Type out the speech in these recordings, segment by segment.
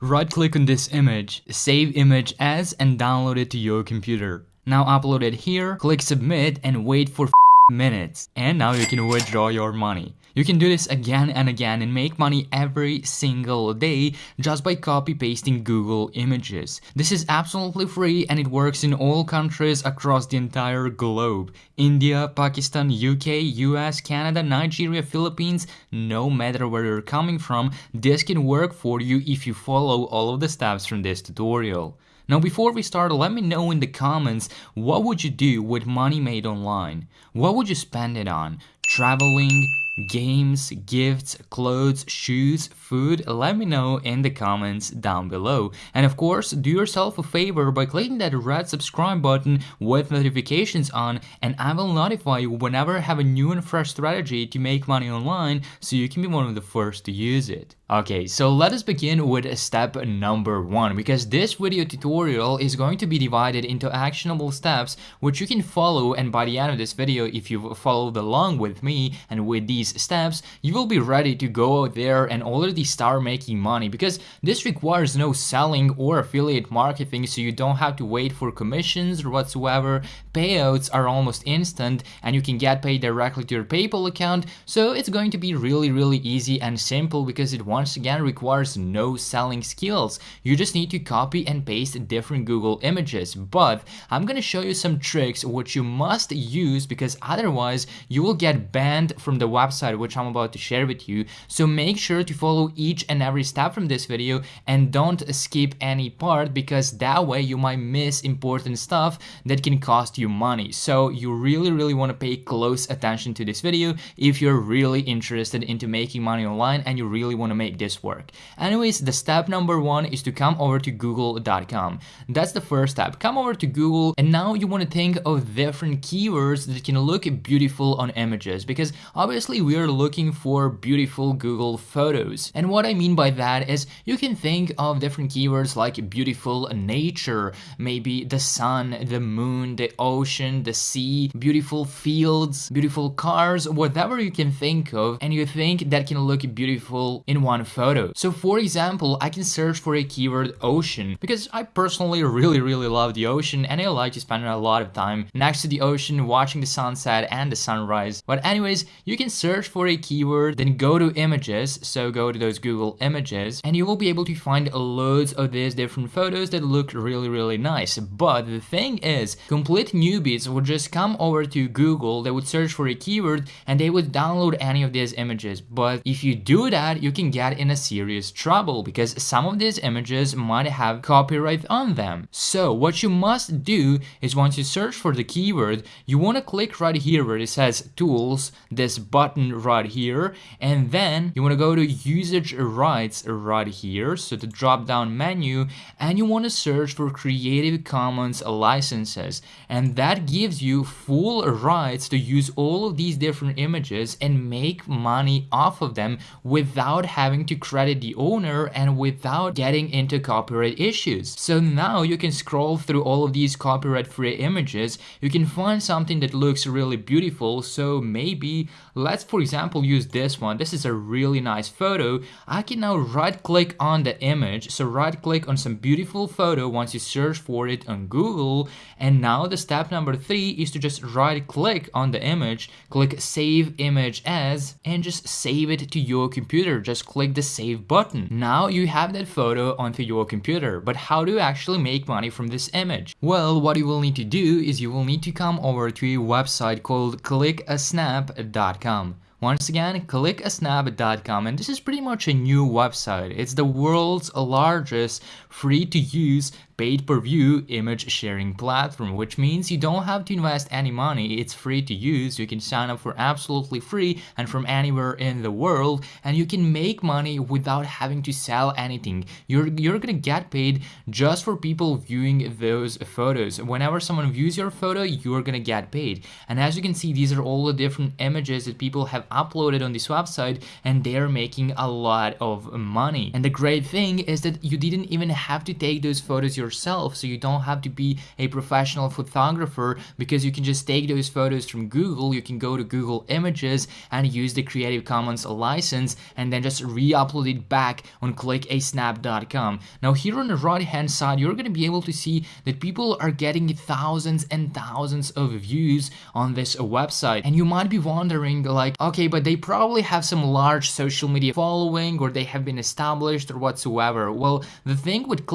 Right click on this image, save image as and download it to your computer. Now upload it here, click submit and wait for minutes. And now you can withdraw your money. You can do this again and again and make money every single day just by copy pasting Google images. This is absolutely free and it works in all countries across the entire globe. India, Pakistan, UK, US, Canada, Nigeria, Philippines, no matter where you're coming from, this can work for you if you follow all of the steps from this tutorial. Now before we start, let me know in the comments what would you do with money made online? What would you spend it on? Traveling, games, gifts, clothes, shoes, food, let me know in the comments down below. And of course, do yourself a favor by clicking that red subscribe button with notifications on and I will notify you whenever I have a new and fresh strategy to make money online so you can be one of the first to use it. Okay, so let us begin with step number one because this video tutorial is going to be divided into actionable steps which you can follow and by the end of this video if you've followed along with me and with these steps you will be ready to go out there and already start making money because this requires no selling or affiliate marketing so you don't have to wait for commissions or whatsoever payouts are almost instant and you can get paid directly to your PayPal account so it's going to be really really easy and simple because it once again requires no selling skills. You just need to copy and paste different Google images. But I'm gonna show you some tricks which you must use because otherwise you will get banned from the website which I'm about to share with you. So make sure to follow each and every step from this video and don't skip any part because that way you might miss important stuff that can cost you money. So you really really want to pay close attention to this video if you're really interested into making money online and you really want to make make this work. Anyways, the step number one is to come over to google.com. That's the first step. Come over to Google and now you want to think of different keywords that can look beautiful on images because obviously we are looking for beautiful Google photos. And what I mean by that is you can think of different keywords like beautiful nature, maybe the sun, the moon, the ocean, the sea, beautiful fields, beautiful cars, whatever you can think of and you think that can look beautiful in one photo. So for example, I can search for a keyword ocean because I personally really really love the ocean and I like to spend a lot of time next to the ocean watching the sunset and the sunrise. But anyways, you can search for a keyword, then go to images, so go to those Google images, and you will be able to find loads of these different photos that look really really nice. But the thing is, complete newbies would just come over to Google, they would search for a keyword and they would download any of these images. But if you do that, you can get in a serious trouble because some of these images might have copyright on them. So what you must do is once you search for the keyword, you want to click right here where it says tools, this button right here, and then you want to go to usage rights right here, so the drop down menu, and you want to search for Creative Commons licenses, and that gives you full rights to use all of these different images and make money off of them without having to credit the owner and without getting into copyright issues. So now you can scroll through all of these copyright free images, you can find something that looks really beautiful, so maybe let's for example use this one, this is a really nice photo, I can now right click on the image, so right click on some beautiful photo once you search for it on Google, and now the step number three is to just right click on the image, click save image as, and just save it to your computer, just click the save button. Now you have that photo onto your computer, but how do you actually make money from this image? Well, what you will need to do is you will need to come over to a website called clickasnap.com. Once again, clickasnap.com and this is pretty much a new website. It's the world's largest free to use pay-per-view image sharing platform, which means you don't have to invest any money. It's free to use. You can sign up for absolutely free and from anywhere in the world, and you can make money without having to sell anything. You're, you're gonna get paid just for people viewing those photos. Whenever someone views your photo, you're gonna get paid. And as you can see, these are all the different images that people have uploaded on this website, and they're making a lot of money. And the great thing is that you didn't even have to take those photos yourself yourself so you don't have to be a professional photographer because you can just take those photos from Google, you can go to Google Images and use the Creative Commons license and then just re-upload it back on clickasnap.com. Now here on the right hand side, you're going to be able to see that people are getting thousands and thousands of views on this website. And you might be wondering like, okay, but they probably have some large social media following or they have been established or whatsoever. Well, the thing with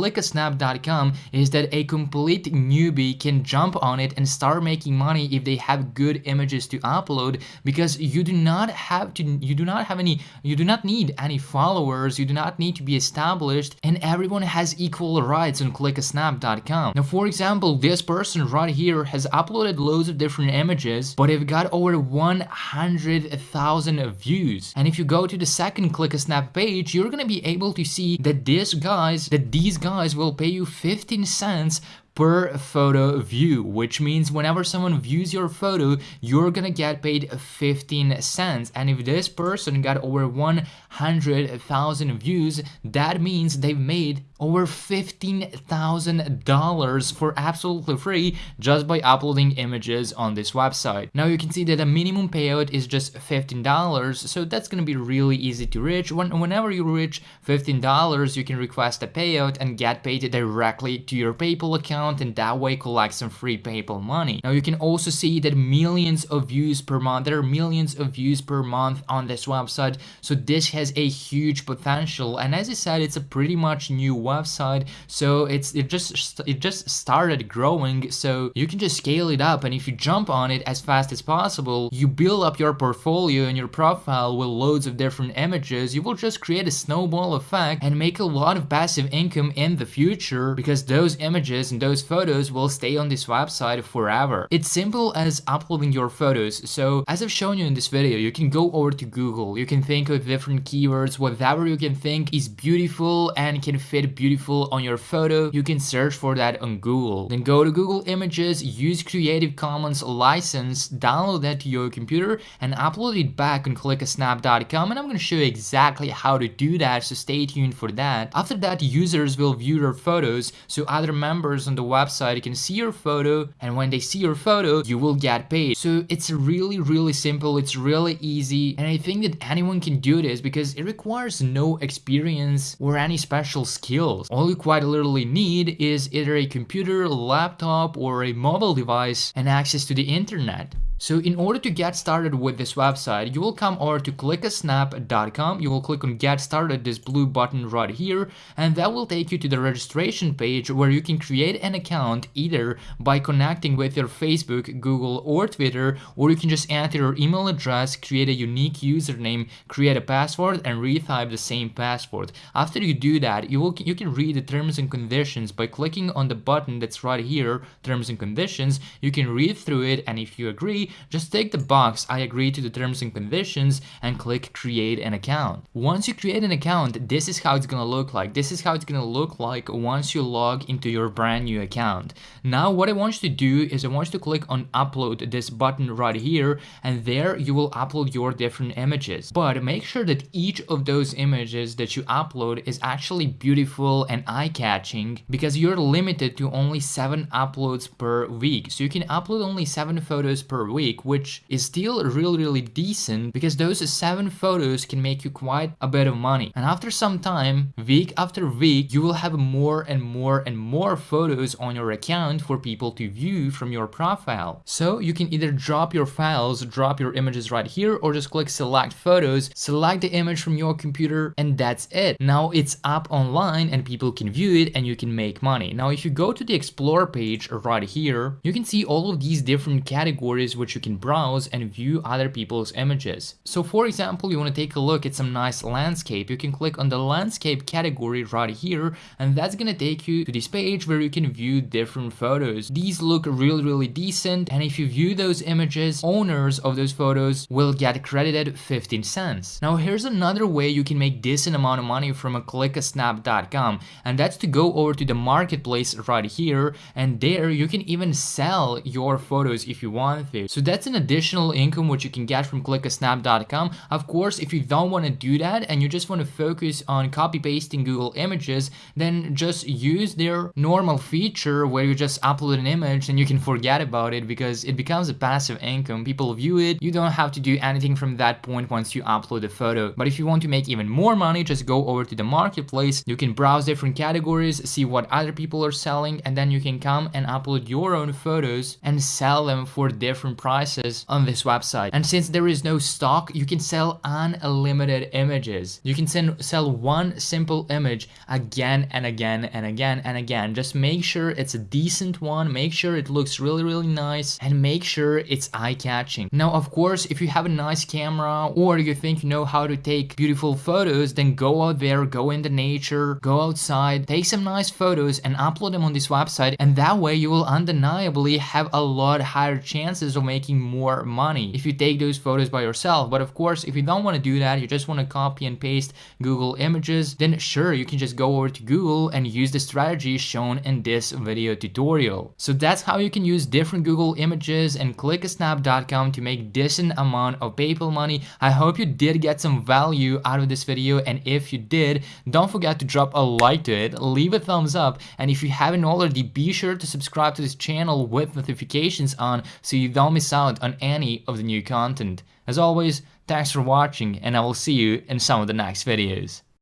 clickasnap.com is that a complete newbie can jump on it and start making money if they have good images to upload because you do not have to you do not have any you do not need any followers, you do not need to be established and everyone has equal rights on clickasnap.com. Now for example, this person right here has uploaded loads of different images, but they've got over 100,000 views. And if you go to the second ClickASnap page, you're gonna be able to see that these guys, that these guys will pay you 15 cents per photo view, which means whenever someone views your photo, you're gonna get paid 15 cents. And if this person got over 100,000 views, that means they've made over $15,000 for absolutely free just by uploading images on this website. Now you can see that the minimum payout is just $15, so that's gonna be really easy to reach. When, whenever you reach $15, you can request a payout and get paid directly to your PayPal account and that way collect some free PayPal money. Now you can also see that millions of views per month, there are millions of views per month on this website, so this has a huge potential. And as I said, it's a pretty much new website website. So it's it just it just started growing. So you can just scale it up. And if you jump on it as fast as possible you build up your portfolio and your profile with loads of different images. You will just create a snowball effect and make a lot of passive income in the future because those images and those photos will stay on this website forever. It's simple as uploading your photos. So as I've shown you in this video you can go over to Google. You can think of different keywords. Whatever you can think is beautiful and can fit beautiful on your photo, you can search for that on Google. Then go to Google Images, use Creative Commons license, download that to your computer and upload it back on clickasnap.com and I'm going to show you exactly how to do that so stay tuned for that. After that users will view your photos so other members on the website you can see your photo and when they see your photo you will get paid. So it's really really simple, it's really easy and I think that anyone can do this because it requires no experience or any special skills. All you quite literally need is either a computer, laptop or a mobile device and access to the internet. So in order to get started with this website, you will come over to clickasnap.com. you will click on get started, this blue button right here, and that will take you to the registration page where you can create an account either by connecting with your Facebook, Google or Twitter, or you can just enter your email address, create a unique username, create a password and retype the same password. After you do that, you will you can read the terms and conditions by clicking on the button that's right here, terms and conditions, you can read through it and if you agree, just take the box I agree to the terms and conditions and click create an account. Once you create an account, this is how it's gonna look like. This is how it's gonna look like once you log into your brand new account. Now what I want you to do is I want you to click on upload this button right here and there you will upload your different images. But make sure that each of those images that you upload is actually beautiful and eye-catching because you're limited to only 7 uploads per week. So you can upload only 7 photos per week, which is still really, really decent because those seven photos can make you quite a bit of money. And after some time, week after week, you will have more and more and more photos on your account for people to view from your profile. So you can either drop your files, drop your images right here, or just click select photos, select the image from your computer, and that's it. Now it's up online and people can view it and you can make money. Now if you go to the explore page right here, you can see all of these different categories which you can browse and view other people's images. So for example, you want to take a look at some nice landscape, you can click on the landscape category right here and that's gonna take you to this page where you can view different photos. These look really really decent and if you view those images, owners of those photos will get credited 15 cents. Now here's another way you can make decent amount of money from a clickasnap.com and that's to go over to the marketplace right here and there you can even sell your photos if you want to. So that's an additional income which you can get from clickasnap.com. Of course, if you don't want to do that and you just want to focus on copy pasting Google images, then just use their normal feature where you just upload an image and you can forget about it because it becomes a passive income. People view it. You don't have to do anything from that point once you upload a photo. But if you want to make even more money, just go over to the marketplace. You can browse different categories, see what other people are selling, and then you can come and upload your own photos and sell them for different prices on this website. And since there is no stock, you can sell unlimited images. You can send, sell one simple image again and again and again and again. Just make sure it's a decent one, make sure it looks really, really nice, and make sure it's eye-catching. Now, of course, if you have a nice camera or you think you know how to take beautiful photos, then go out there, go in the nature, go outside, take some nice photos and upload them on this website. And that way you will undeniably have a lot higher chances of making more money if you take those photos by yourself. But of course, if you don't want to do that, you just want to copy and paste Google images, then sure, you can just go over to Google and use the strategy shown in this video tutorial. So that's how you can use different Google images and clickasnap.com to make decent amount of PayPal money. I hope you did get some value out of this video and if you did, don't forget to drop a like to it, leave a thumbs up and if you haven't already, be sure to subscribe to this channel with notifications on so you don't miss out on any of the new content. As always, thanks for watching and I will see you in some of the next videos.